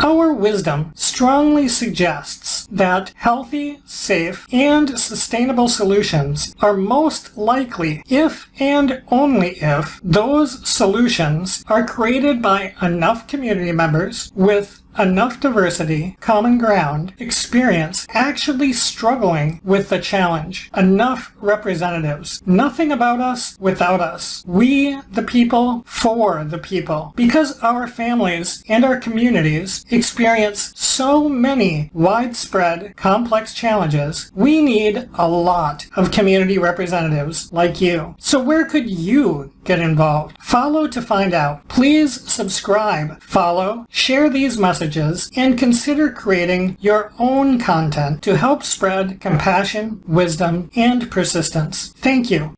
Our wisdom strongly suggests that healthy, safe, and sustainable solutions are most likely if and only if those solutions are created by enough community members with enough diversity, common ground, experience, actually struggling with the challenge. Enough representatives. Nothing about us without us. We, the people, for the people. Because our families and our communities experience so many widespread, complex challenges, we need a lot of community representatives like you. So where could you get involved? Follow to find out. Please subscribe, follow, share these messages, and consider creating your own content to help spread compassion, wisdom, and persistence. Thank you.